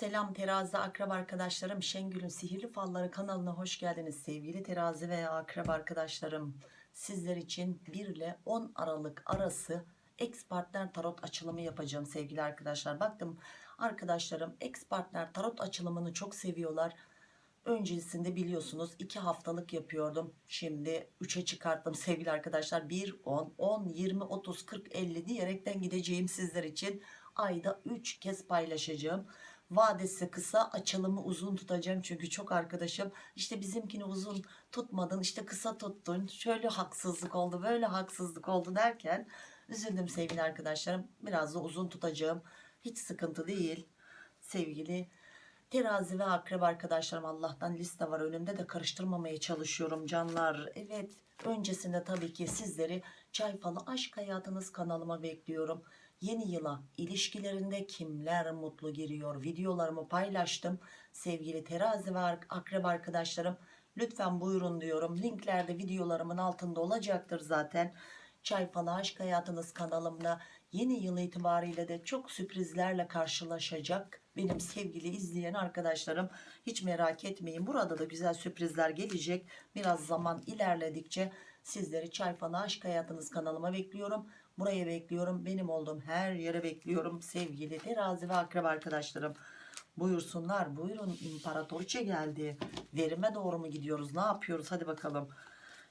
Selam terazi akrab arkadaşlarım. Şengül'ün sihirli falları kanalına hoş geldiniz sevgili terazi veya akrab arkadaşlarım. Sizler için 1 ile 10 Aralık arası ex partner tarot açılımı yapacağım sevgili arkadaşlar. Baktım arkadaşlarım ex partner tarot açılımını çok seviyorlar. Öncesinde biliyorsunuz 2 haftalık yapıyordum. Şimdi 3'e çıkarttım sevgili arkadaşlar. 1 10 10 20 30 40 50 diyerekten gideceğim sizler için. Ayda 3 kez paylaşacağım vadesi kısa açılımı uzun tutacağım çünkü çok arkadaşım. İşte bizimkini uzun tutmadın işte kısa tuttun. Şöyle haksızlık oldu böyle haksızlık oldu derken üzüldüm sevgili arkadaşlarım. Biraz da uzun tutacağım. Hiç sıkıntı değil sevgili terazi ve akrep arkadaşlarım. Allah'tan liste var önümde de karıştırmamaya çalışıyorum canlar. Evet öncesinde tabii ki sizleri çay falı aşk hayatınız kanalıma bekliyorum Yeni yıla ilişkilerinde kimler mutlu giriyor videolarımı paylaştım. Sevgili terazi ve akrep arkadaşlarım lütfen buyurun diyorum. Linklerde videolarımın altında olacaktır zaten. Çay Aşk Hayatınız kanalımda yeni yıl itibariyle de çok sürprizlerle karşılaşacak benim sevgili izleyen arkadaşlarım. Hiç merak etmeyin burada da güzel sürprizler gelecek. Biraz zaman ilerledikçe sizleri Çay Aşk Hayatınız kanalıma bekliyorum. Buraya bekliyorum. Benim olduğum her yere bekliyorum sevgili terazi ve akrep arkadaşlarım. Buyursunlar. Buyurun imparatoriçe geldi. Verime doğru mu gidiyoruz? Ne yapıyoruz? Hadi bakalım.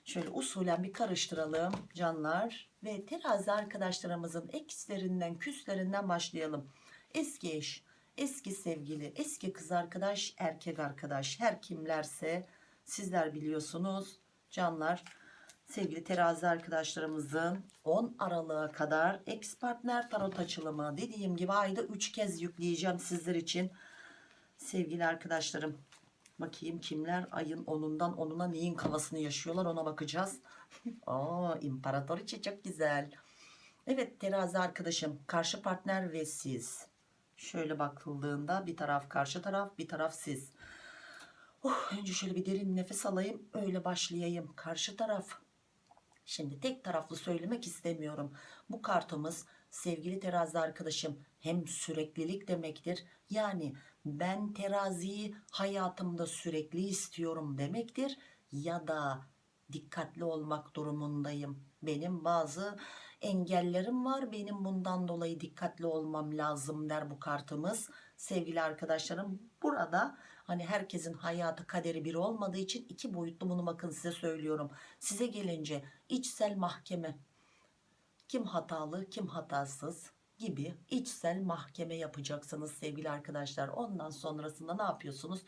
Şöyle usulen bir karıştıralım canlar. Ve terazi arkadaşlarımızın ekslerinden küslerinden başlayalım. Eski eş, eski sevgili, eski kız arkadaş, erkek arkadaş. Her kimlerse sizler biliyorsunuz canlar sevgili terazi arkadaşlarımızın 10 Aralık'a kadar ex partner tarot açılımı. Dediğim gibi ayda 3 kez yükleyeceğim sizler için. Sevgili arkadaşlarım bakayım kimler ayın 10'undan 10'una neyin kafasını yaşıyorlar ona bakacağız. Oo, imparatoriçe çok güzel. Evet terazi arkadaşım karşı partner ve siz. Şöyle bakıldığında bir taraf karşı taraf bir taraf siz. Oh, önce şöyle bir derin nefes alayım öyle başlayayım. Karşı taraf Şimdi tek taraflı söylemek istemiyorum. Bu kartımız sevgili terazi arkadaşım hem süreklilik demektir. Yani ben teraziyi hayatımda sürekli istiyorum demektir. Ya da dikkatli olmak durumundayım. Benim bazı engellerim var. Benim bundan dolayı dikkatli olmam lazım der bu kartımız. Sevgili arkadaşlarım burada hani herkesin hayatı kaderi bir olmadığı için iki boyutlu bunu bakın size söylüyorum. Size gelince içsel mahkeme kim hatalı kim hatasız gibi içsel mahkeme yapacaksınız sevgili arkadaşlar. Ondan sonrasında ne yapıyorsunuz?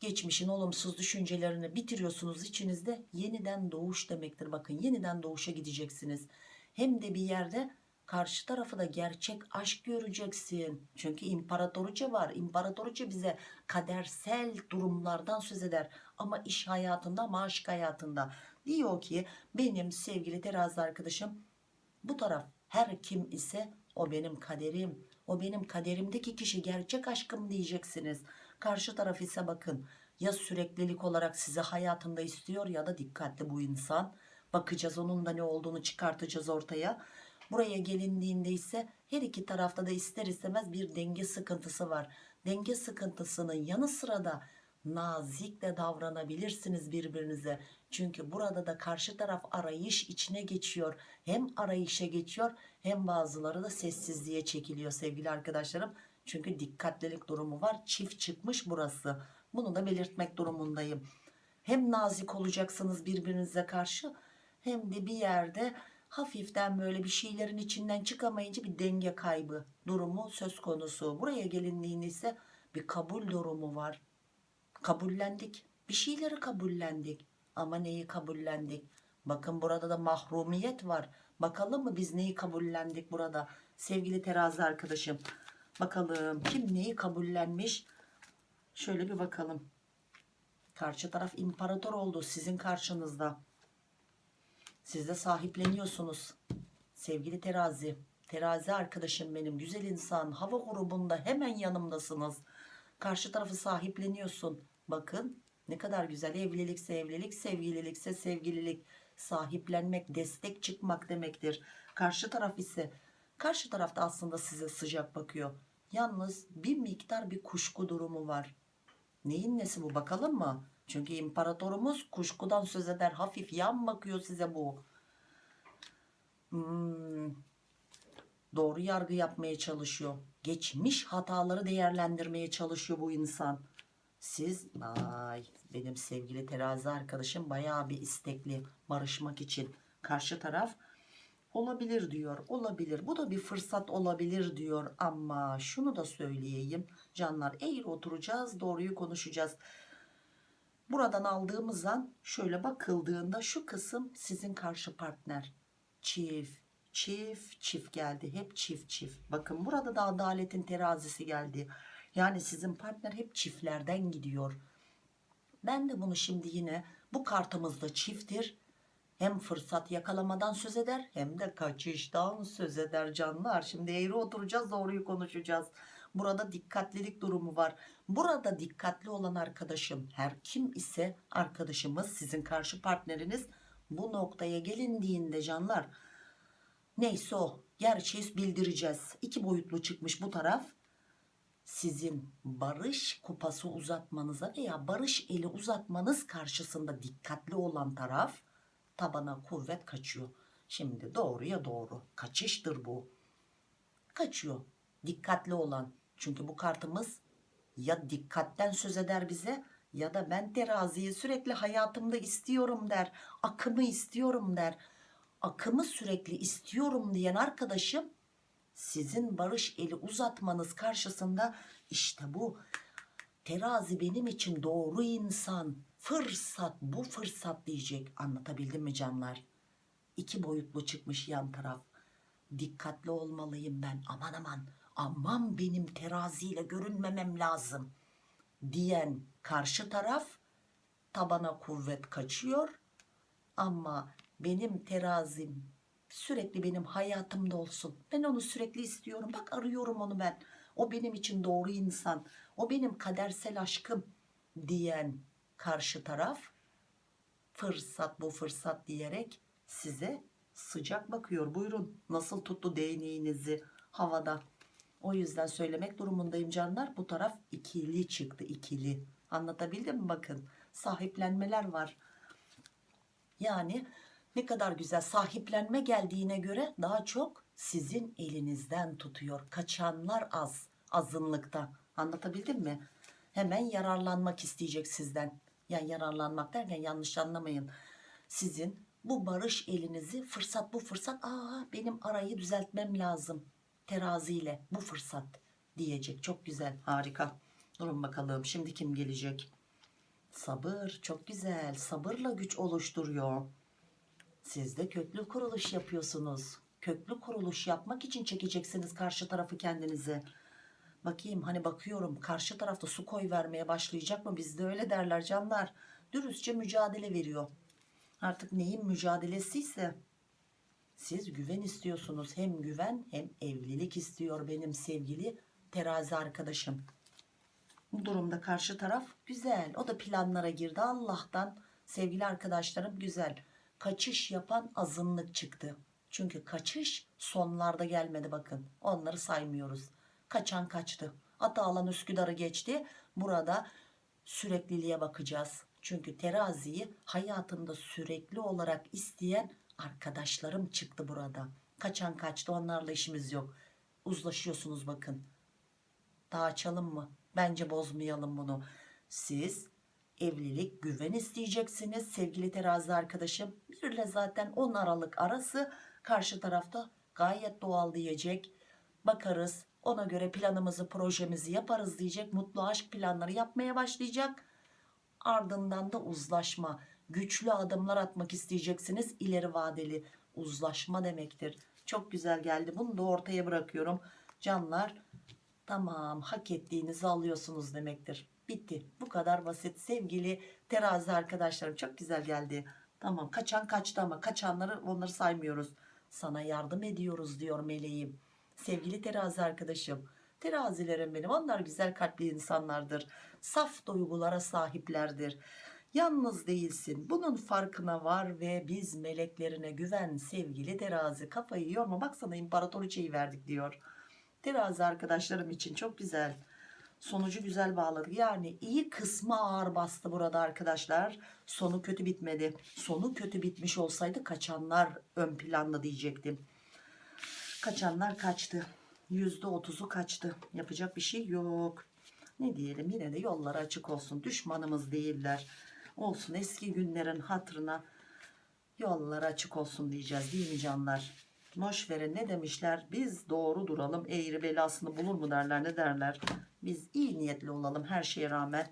Geçmişin olumsuz düşüncelerini bitiriyorsunuz içinizde yeniden doğuş demektir. Bakın yeniden doğuşa gideceksiniz. Hem de bir yerde karşı tarafı da gerçek aşk göreceksin. Çünkü imparatoriçe var. İmparatoriçe bize kadersel durumlardan söz eder. Ama iş hayatında ama aşk hayatında. Diyor ki benim sevgili terazi arkadaşım bu taraf her kim ise o benim kaderim. O benim kaderimdeki kişi gerçek aşkım diyeceksiniz. Karşı taraf ise bakın ya süreklilik olarak sizi hayatında istiyor ya da dikkatli bu insan. Bakacağız onun da ne olduğunu çıkartacağız ortaya. Buraya gelindiğinde ise her iki tarafta da ister istemez bir denge sıkıntısı var. Denge sıkıntısının yanı sıra da nazikle davranabilirsiniz birbirinize. Çünkü burada da karşı taraf arayış içine geçiyor. Hem arayışa geçiyor hem bazıları da sessizliğe çekiliyor sevgili arkadaşlarım. Çünkü dikkatlilik durumu var. Çift çıkmış burası. Bunu da belirtmek durumundayım. Hem nazik olacaksınız birbirinize karşı hem de bir yerde hafiften böyle bir şeylerin içinden çıkamayınca bir denge kaybı durumu söz konusu. Buraya gelindiğinde ise bir kabul durumu var. Kabullendik. Bir şeyleri kabullendik. Ama neyi kabullendik? Bakın burada da mahrumiyet var. Bakalım mı biz neyi kabullendik burada? Sevgili terazi arkadaşım. Bakalım kim neyi kabullenmiş? Şöyle bir bakalım. Karşı taraf imparator oldu sizin karşınızda. Siz de sahipleniyorsunuz. Sevgili terazi. Terazi arkadaşım benim. Güzel insan. Hava grubunda hemen yanımdasınız. Karşı tarafı sahipleniyorsun. Bakın ne kadar güzel. Evlilikse evlilik, sevgililikse sevgililik. Sahiplenmek, destek çıkmak demektir. Karşı taraf ise karşı tarafta aslında size sıcak bakıyor. Yalnız bir miktar bir kuşku durumu var. Neyin nesi bu bakalım mı? Çünkü imparatorumuz kuşkudan söz eder. Hafif yan bakıyor size bu. Hmm, doğru yargı yapmaya çalışıyor. Geçmiş hataları değerlendirmeye çalışıyor bu insan. Siz ay benim sevgili terazi arkadaşım bayağı bir istekli barışmak için. Karşı taraf olabilir diyor. Olabilir. Bu da bir fırsat olabilir diyor ama şunu da söyleyeyim. Canlar eğri oturacağız, doğruyu konuşacağız. Buradan aldığımız an şöyle bakıldığında şu kısım sizin karşı partner. Çift, çift, çift geldi. Hep çift çift. Bakın burada da adaletin terazisi geldi. Yani sizin partner hep çiftlerden gidiyor. Ben de bunu şimdi yine bu kartımızda çifttir. Hem fırsat yakalamadan söz eder hem de kaçıştan söz eder canlar. Şimdi eğri oturacağız doğruyu konuşacağız. Burada dikkatlilik durumu var. Burada dikkatli olan arkadaşım her kim ise arkadaşımız sizin karşı partneriniz bu noktaya gelindiğinde canlar neyse o gerçeği bildireceğiz. İki boyutlu çıkmış bu taraf sizin barış kupası uzatmanıza veya barış eli uzatmanız karşısında dikkatli olan taraf tabana kuvvet kaçıyor. Şimdi doğruya doğru kaçıştır bu. Kaçıyor. Dikkatli olan. Çünkü bu kartımız ya dikkatten söz eder bize ya da ben teraziyi sürekli hayatımda istiyorum der. Akımı istiyorum der. Akımı sürekli istiyorum diyen arkadaşım sizin barış eli uzatmanız karşısında işte bu terazi benim için doğru insan fırsat bu fırsat diyecek anlatabildim mi canlar İki boyutlu çıkmış yan taraf dikkatli olmalıyım ben aman aman aman benim teraziyle görünmemem lazım diyen karşı taraf tabana kuvvet kaçıyor ama benim terazim sürekli benim hayatımda olsun. Ben onu sürekli istiyorum. Bak arıyorum onu ben. O benim için doğru insan. O benim kadersel aşkım diyen karşı taraf fırsat bu fırsat diyerek size sıcak bakıyor. Buyurun nasıl tuttu değneğinizi havada. O yüzden söylemek durumundayım canlar. Bu taraf ikili çıktı ikili. Anlatabildim mi bakın. Sahiplenmeler var. Yani ne kadar güzel sahiplenme geldiğine göre daha çok sizin elinizden tutuyor. Kaçanlar az azınlıkta. Anlatabildim mi? Hemen yararlanmak isteyecek sizden. Yani yararlanmak derken yanlış anlamayın. Sizin bu barış elinizi fırsat bu fırsat aa benim arayı düzeltmem lazım teraziyle bu fırsat diyecek. Çok güzel harika. Durun bakalım şimdi kim gelecek? Sabır çok güzel sabırla güç oluşturuyor. Siz de köklü kuruluş yapıyorsunuz. Köklü kuruluş yapmak için çekeceksiniz karşı tarafı kendinize. Bakayım hani bakıyorum karşı tarafta su koy vermeye başlayacak mı? Bizde öyle derler canlar. Dürüstçe mücadele veriyor. Artık neyin mücadelesiyse siz güven istiyorsunuz. Hem güven hem evlilik istiyor benim sevgili terazi arkadaşım. Bu durumda karşı taraf güzel. O da planlara girdi Allah'tan. Sevgili arkadaşlarım güzel kaçış yapan azınlık çıktı. Çünkü kaçış sonlarda gelmedi bakın. Onları saymıyoruz. Kaçan kaçtı. Atalan Üsküdar'ı geçti. Burada sürekliliğe bakacağız. Çünkü teraziyi hayatında sürekli olarak isteyen arkadaşlarım çıktı burada. Kaçan kaçtı onlarla işimiz yok. Uzlaşıyorsunuz bakın. Daha açalım mı? Bence bozmayalım bunu. Siz evlilik güven isteyeceksiniz sevgili terazi arkadaşım bir ile zaten 10 Aralık arası karşı tarafta gayet doğal diyecek bakarız ona göre planımızı projemizi yaparız diyecek mutlu aşk planları yapmaya başlayacak ardından da uzlaşma güçlü adımlar atmak isteyeceksiniz ileri vadeli uzlaşma demektir çok güzel geldi bunu da ortaya bırakıyorum canlar tamam hak ettiğinizi alıyorsunuz demektir Bitti. Bu kadar basit. Sevgili terazi arkadaşlarım çok güzel geldi. Tamam kaçan kaçtı ama kaçanları onları saymıyoruz. Sana yardım ediyoruz diyor meleğim. Sevgili terazi arkadaşım. Terazilerim benim onlar güzel kalpli insanlardır. Saf duygulara sahiplerdir. Yalnız değilsin. Bunun farkına var ve biz meleklerine güven sevgili terazi. Kafayı yorma baksana imparatoriçeyi verdik diyor. Terazi arkadaşlarım için çok güzel. Sonucu güzel bağladık. Yani iyi kısmı ağır bastı burada arkadaşlar. Sonu kötü bitmedi. Sonu kötü bitmiş olsaydı kaçanlar ön planda diyecektim. Kaçanlar kaçtı. %30'u kaçtı. Yapacak bir şey yok. Ne diyelim yine de yolları açık olsun. Düşmanımız değiller. Olsun eski günlerin hatırına yollar açık olsun diyeceğiz değil mi canlar? Boş verin ne demişler? Biz doğru duralım. Eğri belasını bulur mu derler ne derler? Biz iyi niyetli olalım her şeye rağmen.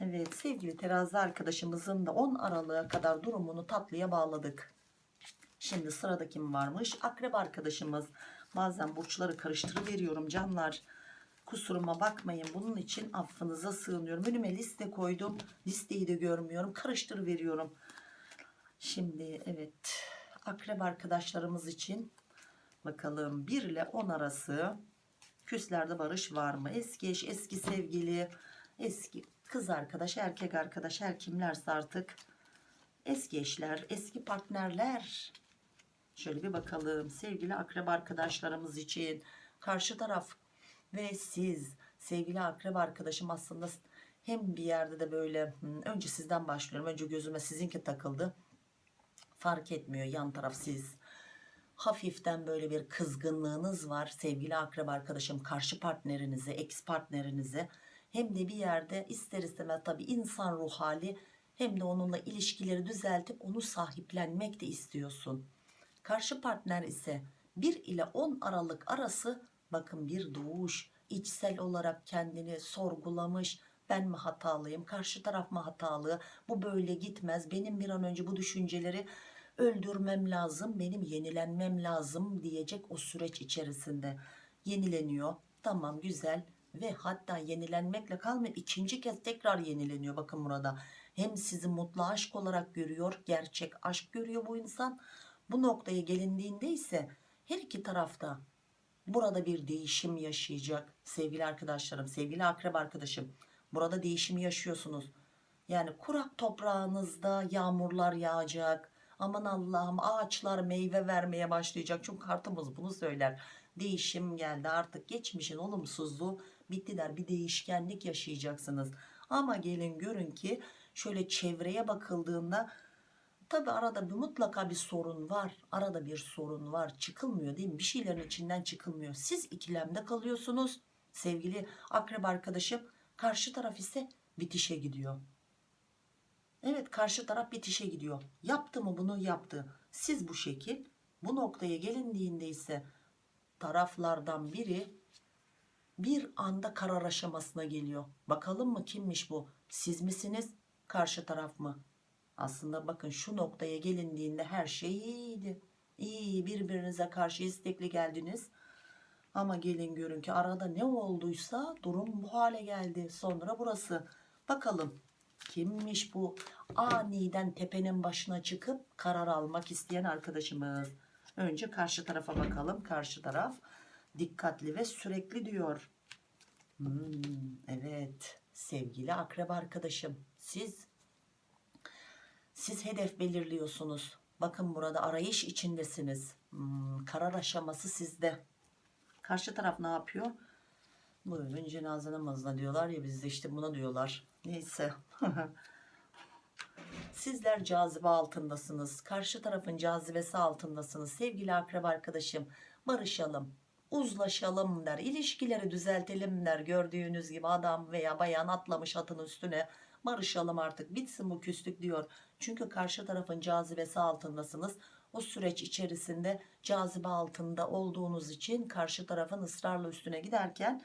Evet sevgili terazi arkadaşımızın da 10 Aralık'a kadar durumunu tatlıya bağladık. Şimdi sırada kim varmış? Akrep arkadaşımız. Bazen burçları karıştırıveriyorum canlar. Kusuruma bakmayın. Bunun için affınıza sığınıyorum. Önüme liste koydum. Listeyi de görmüyorum. Karıştırıveriyorum. Şimdi evet. Akrep arkadaşlarımız için bakalım 1 ile 10 arası küslerde barış var mı? Eski eş, eski sevgili, eski kız arkadaş, erkek arkadaş her kimlerse artık eski eşler, eski partnerler. Şöyle bir bakalım sevgili akrep arkadaşlarımız için karşı taraf ve siz sevgili akrep arkadaşım aslında hem bir yerde de böyle önce sizden başlıyorum. Önce gözüme sizinki takıldı. Fark etmiyor yan taraf siz. Hafiften böyle bir kızgınlığınız var sevgili akrep arkadaşım karşı partnerinize, ex partnerinize. Hem de bir yerde ister istemez tabii insan ruh hali hem de onunla ilişkileri düzeltip onu sahiplenmek de istiyorsun. Karşı partner ise 1 ile 10 Aralık arası bakın bir doğuş içsel olarak kendini sorgulamış. Ben mi hatalıyım? Karşı taraf mı hatalı? Bu böyle gitmez. Benim bir an önce bu düşünceleri öldürmem lazım benim yenilenmem lazım diyecek o süreç içerisinde. Yenileniyor. Tamam güzel. Ve hatta yenilenmekle kalmıyor. İkinci kez tekrar yenileniyor bakın burada. Hem sizi mutlu aşk olarak görüyor gerçek aşk görüyor bu insan. Bu noktaya gelindiğinde ise her iki tarafta burada bir değişim yaşayacak sevgili arkadaşlarım sevgili akrep arkadaşım. Burada değişim yaşıyorsunuz. Yani kurak toprağınızda yağmurlar yağacak. Aman Allah'ım ağaçlar meyve vermeye başlayacak. Çünkü kartımız bunu söyler. Değişim geldi artık. Geçmişin olumsuzluğu bitti der. Bir değişkenlik yaşayacaksınız. Ama gelin görün ki şöyle çevreye bakıldığında Tabi arada bir mutlaka bir sorun var. Arada bir sorun var. Çıkılmıyor değil mi? Bir şeylerin içinden çıkılmıyor. Siz ikilemde kalıyorsunuz. Sevgili akrep arkadaşım. Karşı taraf ise bitişe gidiyor. Evet karşı taraf bitişe gidiyor. Yaptı mı bunu yaptı. Siz bu şekil bu noktaya gelindiğinde ise taraflardan biri bir anda karar aşamasına geliyor. Bakalım mı kimmiş bu? Siz misiniz? Karşı taraf mı? Aslında bakın şu noktaya gelindiğinde her şey iyiydi. İyi birbirinize karşı istekli geldiniz. Ama gelin görün ki arada ne olduysa durum bu hale geldi. Sonra burası. Bakalım kimmiş bu aniden tepenin başına çıkıp karar almak isteyen arkadaşımız. Önce karşı tarafa bakalım. Karşı taraf dikkatli ve sürekli diyor. Hmm, evet sevgili akrep arkadaşım siz siz hedef belirliyorsunuz. Bakın burada arayış içindesiniz. Hmm, karar aşaması sizde. Karşı taraf ne yapıyor? Buyurun cenaze namazına diyorlar ya bizde işte buna diyorlar. Neyse. Sizler cazibe altındasınız. Karşı tarafın cazibesi altındasınız. Sevgili akrep arkadaşım barışalım. Uzlaşalım der. İlişkileri düzeltelim der. Gördüğünüz gibi adam veya bayan atlamış atın üstüne barışalım artık bitsin bu küslük diyor. Çünkü karşı tarafın cazibesi altındasınız. O süreç içerisinde cazibe altında olduğunuz için karşı tarafın ısrarla üstüne giderken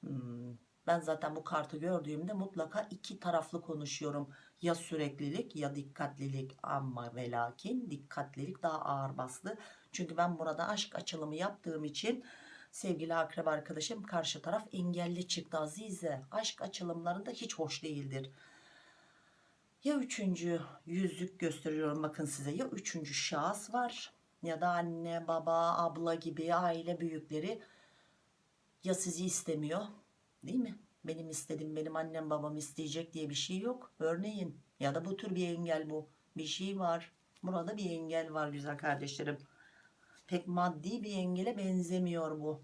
hmm, ben zaten bu kartı gördüğümde mutlaka iki taraflı konuşuyorum. Ya süreklilik ya dikkatlilik ama ve lakin dikkatlilik daha ağır bastı. Çünkü ben burada aşk açılımı yaptığım için sevgili akrep arkadaşım karşı taraf engelli çıktı. Azize. Aşk açılımlarında hiç hoş değildir. Ya üçüncü yüzlük gösteriyorum bakın size. Ya üçüncü şahıs var ya da anne baba abla gibi aile büyükleri. Ya sizi istemiyor değil mi? Benim istedim benim annem babam isteyecek diye bir şey yok. Örneğin ya da bu tür bir engel bu. Bir şey var. Burada bir engel var güzel kardeşlerim pek maddi bir engele benzemiyor bu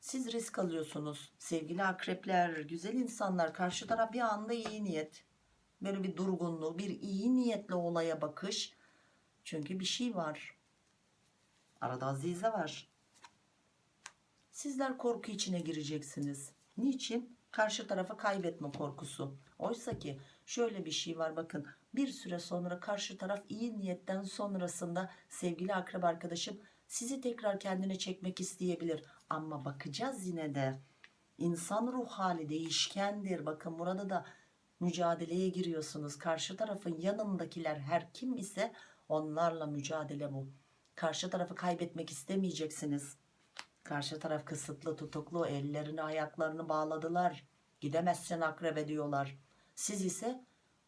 Siz risk alıyorsunuz. Sevgili akrepler, güzel insanlar. Karşı taraf bir anda iyi niyet. Böyle bir durgunluğu, bir iyi niyetle olaya bakış. Çünkü bir şey var. Arada Azize var. Sizler korku içine gireceksiniz. Niçin? Karşı tarafı kaybetme korkusu. Oysa ki şöyle bir şey var bakın. Bir süre sonra karşı taraf iyi niyetten sonrasında sevgili akrep arkadaşım sizi tekrar kendine çekmek isteyebilir. Ama bakacağız yine de. İnsan ruh hali değişkendir. Bakın burada da mücadeleye giriyorsunuz. Karşı tarafın yanındakiler her kim ise onlarla mücadele bu. Karşı tarafı kaybetmek istemeyeceksiniz. Karşı taraf kısıtlı tutuklu ellerini ayaklarını bağladılar. Gidemezsin akrebe diyorlar. Siz ise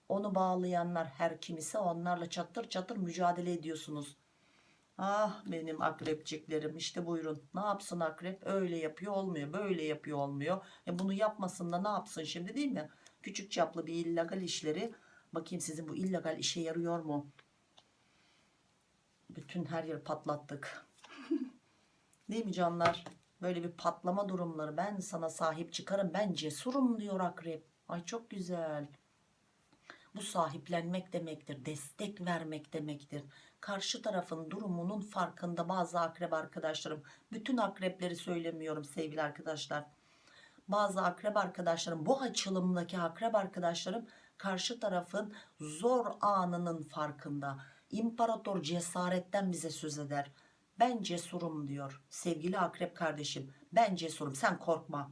onu bağlayanlar her kim ise onlarla çatır çatır mücadele ediyorsunuz. Ah benim akrepçiklerim işte buyurun ne yapsın akrep öyle yapıyor olmuyor böyle yapıyor olmuyor. E bunu yapmasın da ne yapsın şimdi değil mi? Küçük çaplı bir illegal işleri bakayım sizin bu illegal işe yarıyor mu? Bütün her yeri patlattık. Değil mi canlar? Böyle bir patlama durumları. Ben sana sahip çıkarım. Ben cesurum diyor akrep. Ay çok güzel. Bu sahiplenmek demektir. Destek vermek demektir. Karşı tarafın durumunun farkında bazı akrep arkadaşlarım. Bütün akrepleri söylemiyorum sevgili arkadaşlar. Bazı akrep arkadaşlarım bu açılımdaki akrep arkadaşlarım karşı tarafın zor anının farkında. İmparator cesaretten bize söz eder. Ben cesurum diyor sevgili akrep kardeşim. Ben cesurum sen korkma.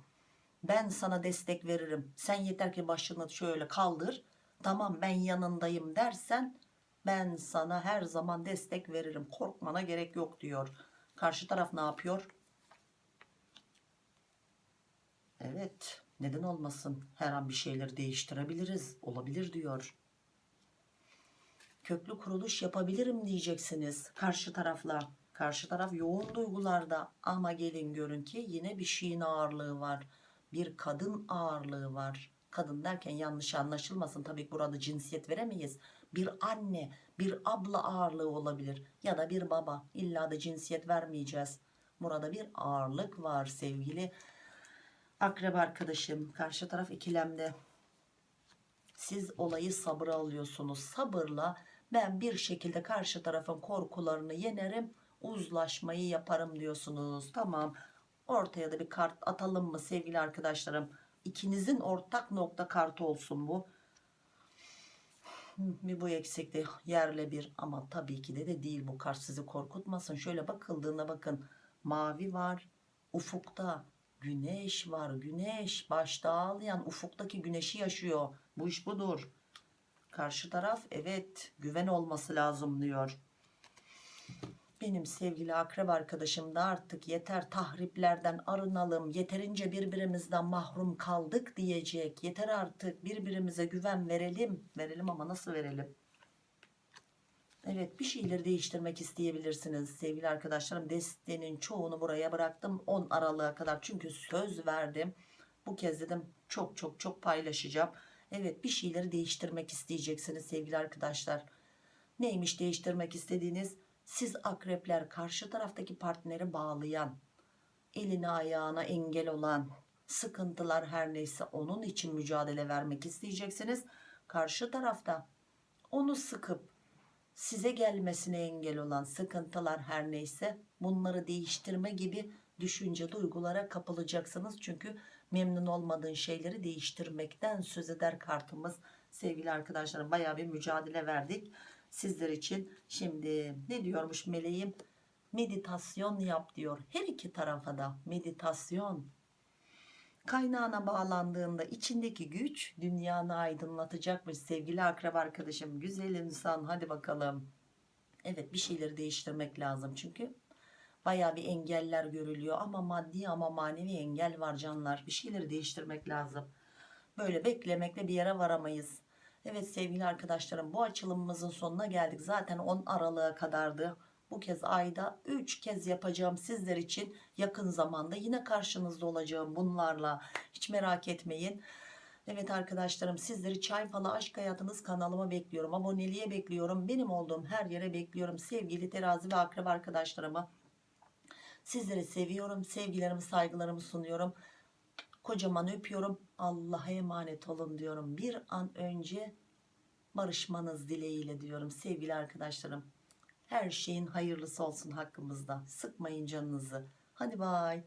Ben sana destek veririm. Sen yeter ki başını şöyle kaldır. Tamam ben yanındayım dersen ben sana her zaman destek veririm. Korkmana gerek yok diyor. Karşı taraf ne yapıyor? Evet neden olmasın her an bir şeyleri değiştirebiliriz olabilir diyor. Köklü kuruluş yapabilirim diyeceksiniz karşı tarafla. Karşı taraf yoğun duygularda ama gelin görün ki yine bir şeyin ağırlığı var. Bir kadın ağırlığı var. Kadın derken yanlış anlaşılmasın tabii ki burada cinsiyet veremeyiz. Bir anne, bir abla ağırlığı olabilir ya da bir baba. İlla da cinsiyet vermeyeceğiz. Burada bir ağırlık var sevgili akrep arkadaşım. Karşı taraf ikilemde. Siz olayı sabıra alıyorsunuz. Sabırla ben bir şekilde karşı tarafın korkularını yenerim uzlaşmayı yaparım diyorsunuz. Tamam ortaya da bir kart atalım mı sevgili arkadaşlarım? İkinizin ortak nokta kartı olsun bu. Bir bu eksikti yerle bir ama tabii ki de, de değil bu kart sizi korkutmasın. Şöyle bakıldığında bakın mavi var ufukta güneş var güneş başta ağlayan ufuktaki güneşi yaşıyor. Bu iş budur. Karşı taraf evet güven olması lazım diyor benim sevgili akrep arkadaşım da artık yeter tahriplerden arınalım yeterince birbirimizden mahrum kaldık diyecek. Yeter artık birbirimize güven verelim. Verelim ama nasıl verelim? Evet bir şeyleri değiştirmek isteyebilirsiniz. Sevgili arkadaşlarım destenin çoğunu buraya bıraktım. 10 Aralık'a kadar çünkü söz verdim. Bu kez dedim çok çok çok paylaşacağım. Evet bir şeyleri değiştirmek isteyeceksiniz sevgili arkadaşlar. Neymiş değiştirmek istediğiniz siz akrepler karşı taraftaki partneri bağlayan, eline ayağına engel olan, sıkıntılar her neyse onun için mücadele vermek isteyeceksiniz. Karşı tarafta onu sıkıp size gelmesine engel olan sıkıntılar her neyse bunları değiştirme gibi düşünce duygulara kapılacaksınız. Çünkü memnun olmadığın şeyleri değiştirmekten söz eder kartımız. Sevgili arkadaşlarım baya bir mücadele verdik sizler için. Şimdi ne diyormuş meleğim? Meditasyon yap diyor. Her iki tarafa da meditasyon. Kaynağına bağlandığında içindeki güç dünyanı aydınlatacakmış sevgili akrab arkadaşım. Güzel insan hadi bakalım. Evet bir şeyleri değiştirmek lazım çünkü baya bir engeller görülüyor ama maddi ama manevi engel var canlar. Bir şeyleri değiştirmek lazım. Böyle beklemekle bir yere varamayız. Evet sevgili arkadaşlarım bu açılımımızın sonuna geldik. Zaten 10 Aralık'a kadardı. Bu kez ayda 3 kez yapacağım sizler için yakın zamanda yine karşınızda olacağım bunlarla. Hiç merak etmeyin. Evet arkadaşlarım sizleri Çay Falı Aşk Hayatınız kanalıma bekliyorum. Aboneliğe bekliyorum. Benim olduğum her yere bekliyorum. Sevgili terazi ve akrep arkadaşlarımı Sizleri seviyorum. Sevgilerimi saygılarımı sunuyorum. Kocaman öpüyorum. Allah'a emanet olun diyorum. Bir an önce barışmanız dileğiyle diyorum sevgili arkadaşlarım. Her şeyin hayırlısı olsun hakkımızda. Sıkmayın canınızı. Hadi bay.